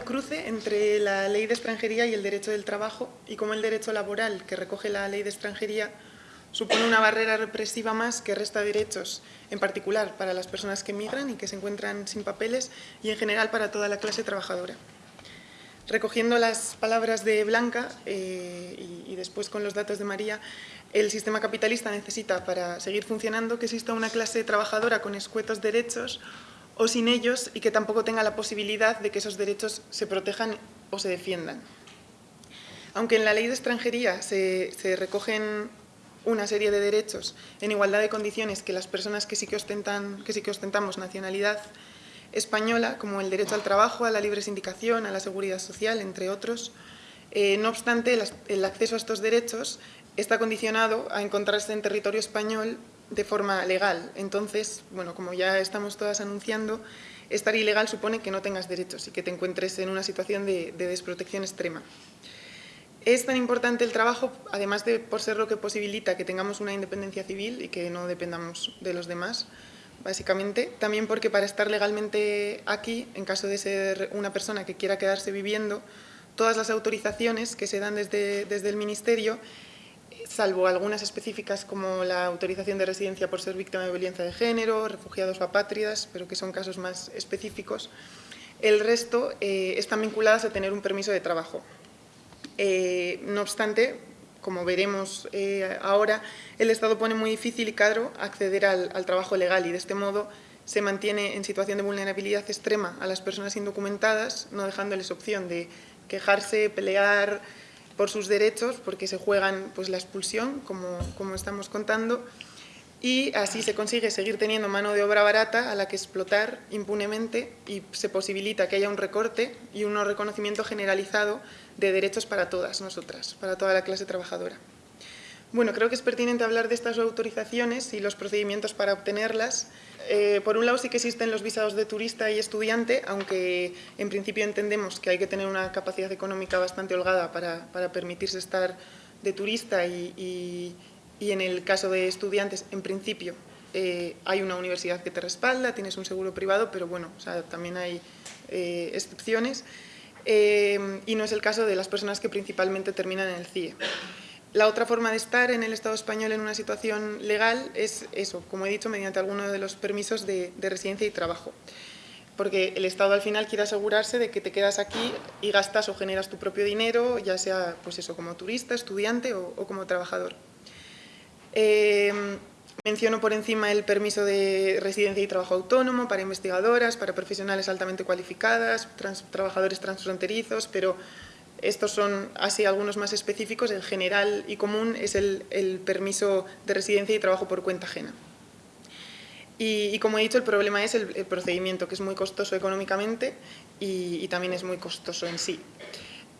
el cruce entre la ley de extranjería y el derecho del trabajo y cómo el derecho laboral que recoge la ley de extranjería supone una barrera represiva más que resta derechos, en particular para las personas que migran y que se encuentran sin papeles y en general para toda la clase trabajadora. Recogiendo las palabras de Blanca eh, y, y después con los datos de María, el sistema capitalista necesita para seguir funcionando que exista una clase trabajadora con escuetos derechos o sin ellos y que tampoco tenga la posibilidad de que esos derechos se protejan o se defiendan. Aunque en la ley de extranjería se, recogen una serie de derechos en igualdad de condiciones que las personas que sí que, ostentan, que sí que ostentamos nacionalidad española, como el derecho al trabajo, a la libre sindicación, a la seguridad social, entre otros, eh, no obstante, el acceso a estos derechos está condicionado a encontrarse en territorio español de forma legal. Entonces, bueno, como ya estamos todas anunciando, estar ilegal supone que no tengas derechos y que te encuentres en una situación de, desprotección extrema. Es tan importante el trabajo, además de por ser lo que posibilita que tengamos una independencia civil y que no dependamos de los demás, básicamente, también porque para estar legalmente aquí, en caso de ser una persona que quiera quedarse viviendo, todas las autorizaciones que se dan desde, desde el Ministerio salvo algunas específicas como la autorización de residencia por ser víctima de violencia de género, refugiados o apátridas, pero que son casos más específicos, el resto eh, están vinculadas a tener un permiso de trabajo. Eh, no obstante, como veremos eh, ahora, el Estado pone muy difícil y caro acceder al, al trabajo legal y de este modo se mantiene en situación de vulnerabilidad extrema a las personas indocumentadas, no dejándoles opción de quejarse, pelear, por sus derechos, porque se juegan pues, la expulsión, como, como estamos contando, y así se consigue seguir teniendo mano de obra barata a la que explotar impunemente y se posibilita que haya un recorte y un reconocimiento generalizado de derechos para todas nosotras, para toda la clase trabajadora. Bueno, creo que es pertinente hablar de estas autorizaciones y los procedimientos para obtenerlas. Eh, por un lado sí que existen los visados de turista y estudiante, aunque en principio entendemos que hay que tener una capacidad económica bastante holgada para, permitirse estar de turista y, en el caso de estudiantes, en principio, eh, hay una universidad que te respalda, tienes un seguro privado, pero bueno, también hay eh, excepciones. y no es el caso de las personas que principalmente terminan en el CIE. La otra forma de estar en el Estado español en una situación legal es eso, como he dicho, mediante alguno de los permisos de, residencia y trabajo. Porque el Estado al final quiere asegurarse de que te quedas aquí y gastas o generas tu propio dinero, ya sea pues eso, como turista, estudiante o, como trabajador. Eh, menciono por encima el permiso de residencia y trabajo autónomo para investigadoras, para profesionales altamente cualificadas, trabajadores transfronterizos, pero estos son así algunos más específicos, el general y común es el, permiso de residencia y trabajo por cuenta ajena. Y, como he dicho, el problema es el, procedimiento, que es muy costoso económicamente y, también es muy costoso en sí.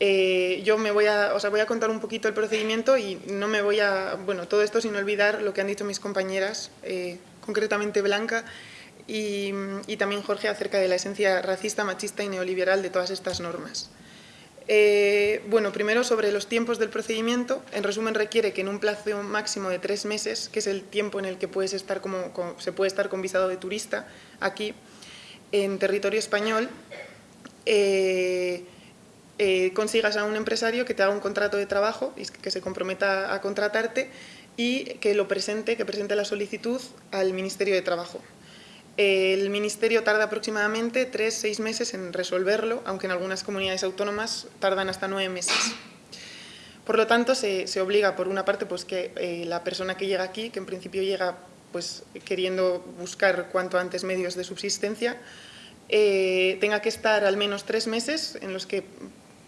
Eh, yo me voy a, o voy a contar un poquito el procedimiento y no me voy a, bueno, todo esto sin olvidar lo que han dicho mis compañeras, eh, concretamente Blanca, y, también Jorge acerca de la esencia racista, machista y neoliberal de todas estas normas. Eh, bueno, primero sobre los tiempos del procedimiento. En resumen, requiere que en un plazo máximo de tres meses, que es el tiempo en el que puedes estar como, se puede estar con visado de turista aquí, en territorio español, eh, eh, consigas a un empresario que te haga un contrato de trabajo y que se comprometa a contratarte y que lo presente, que presente la solicitud al Ministerio de Trabajo. El Ministerio tarda aproximadamente tres, seis meses en resolverlo, aunque en algunas comunidades autónomas tardan hasta nueve meses. Por lo tanto, se, obliga, por una parte, pues que eh, la persona que llega aquí, que en principio llega pues, queriendo buscar cuanto antes medios de subsistencia, eh, tenga que estar al menos tres meses, en los que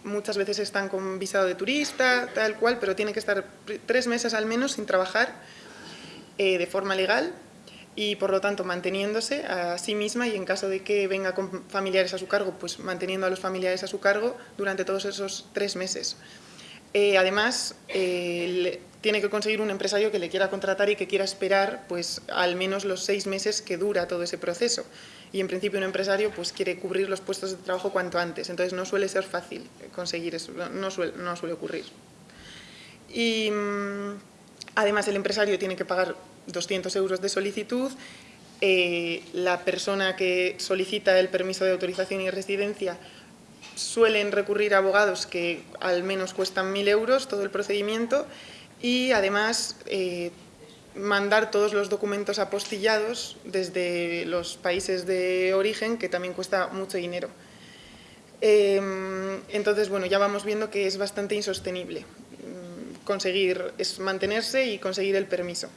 muchas veces están con visado de turista, tal cual, pero tiene que estar tres meses al menos sin trabajar eh, de forma legal y por lo tanto manteniéndose a sí misma y en caso de que venga con familiares a su cargo, pues manteniendo a los familiares a su cargo durante todos esos tres meses. Eh, además, eh, tiene que conseguir un empresario que le quiera contratar y que quiera esperar pues, al menos los seis meses que dura todo ese proceso. Y en principio un empresario pues, quiere cubrir los puestos de trabajo cuanto antes, entonces no suele ser fácil conseguir eso, no suele, no suele ocurrir. Y mm, además el empresario tiene que pagar 200 euros de solicitud, eh, la persona que solicita el permiso de autorización y residencia suelen recurrir a abogados que al menos cuestan 1.000 euros todo el procedimiento y además eh, mandar todos los documentos apostillados desde los países de origen, que también cuesta mucho dinero. Em, entonces, bueno, ya vamos viendo que es bastante insostenible mm, conseguir, es mantenerse y conseguir el permiso.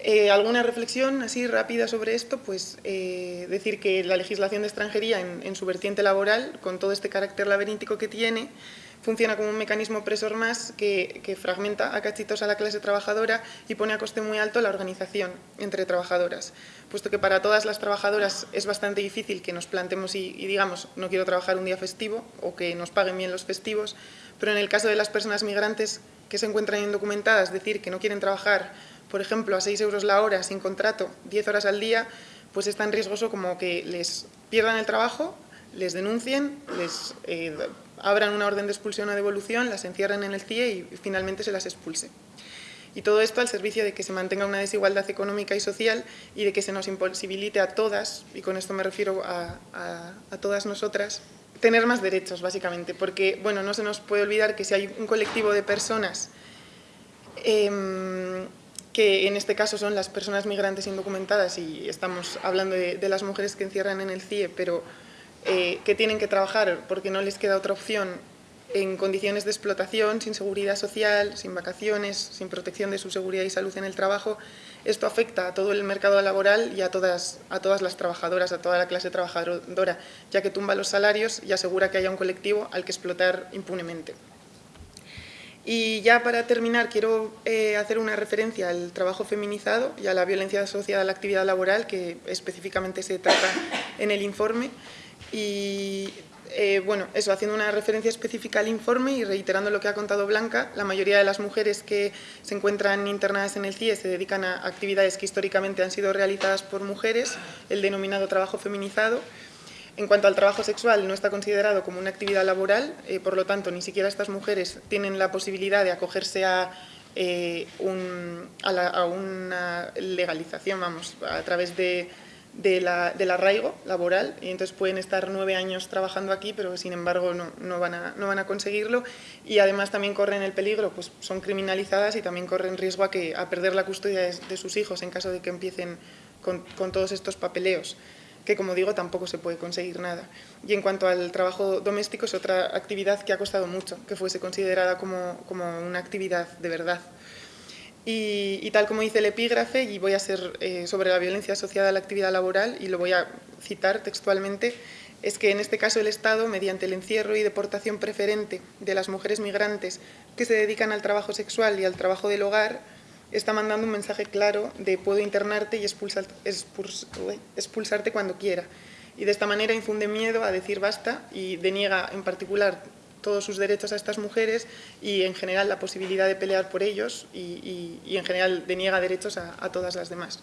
Eh, ¿Alguna reflexión así rápida sobre esto? Pues eh, decir que la legislación de extranjería en, su vertiente laboral, con todo este carácter laberíntico que tiene, funciona como un mecanismo presor más que, fragmenta a cachitos a la clase trabajadora y pone a coste muy alto la organización entre trabajadoras. Puesto que para todas las trabajadoras es bastante difícil que nos plantemos y, y digamos no quiero trabajar un día festivo o que nos paguen bien los festivos, pero en el caso de las personas migrantes que se encuentran indocumentadas, decir que no quieren trabajar por ejemplo, a 6 euros la hora, sin contrato, 10 horas al día, pues es tan riesgoso como que les pierdan el trabajo, les denuncien, les eh, abran una orden de expulsión o devolución, las encierren en el CIE y finalmente se las expulse. Y todo esto al servicio de que se mantenga una desigualdad económica y social y de que se nos imposibilite a todas, y con esto me refiero a, todas nosotras, tener más derechos, básicamente. Porque, bueno, no se nos puede olvidar que si hay un colectivo de personas em, que en este caso son las personas migrantes indocumentadas y estamos hablando de, las mujeres que encierran en el CIE, pero eh, que tienen que trabajar porque no les queda otra opción en condiciones de explotación, sin seguridad social, sin vacaciones, sin protección de su seguridad y salud en el trabajo, esto afecta a todo el mercado laboral y a todas, a todas las trabajadoras, a toda la clase trabajadora, ya que tumba los salarios y asegura que haya un colectivo al que explotar impunemente. Y ya para terminar, quiero eh, hacer una referencia al trabajo feminizado y a la violencia asociada a la actividad laboral, que específicamente se trata en el informe. Y eh, bueno, eso, haciendo una referencia específica al informe y reiterando lo que ha contado Blanca, la mayoría de las mujeres que se encuentran internadas en el CIE se dedican a actividades que históricamente han sido realizadas por mujeres, el denominado trabajo feminizado, en cuanto al trabajo sexual, no está considerado como una actividad laboral, eh, por lo tanto, ni siquiera estas mujeres tienen la posibilidad de acogerse a, eh, una legalización, vamos, a través de, del arraigo laboral, y entonces pueden estar nueve años trabajando aquí, pero sin embargo no, van, a, conseguirlo, y además también corren el peligro, pues son criminalizadas y también corren riesgo a, que, a perder la custodia de, sus hijos en caso de que empiecen con todos estos papeleos que como digo tampoco se puede conseguir nada. Y en cuanto al trabajo doméstico es otra actividad que ha costado mucho que fuese considerada como, una actividad de verdad. Y, tal como dice el epígrafe, y voy a ser eh, sobre la violencia asociada a la actividad laboral, y lo voy a citar textualmente, es que en este caso el Estado, mediante el encierro y deportación preferente de las mujeres migrantes que se dedican al trabajo sexual y al trabajo del hogar, está mandando un mensaje claro de puedo internarte y expulsarte cuando quiera. Y de esta manera infunde miedo a decir basta y deniega en particular todos sus derechos a estas mujeres y en general la posibilidad de pelear por ellos y, en general deniega derechos a todas las demás.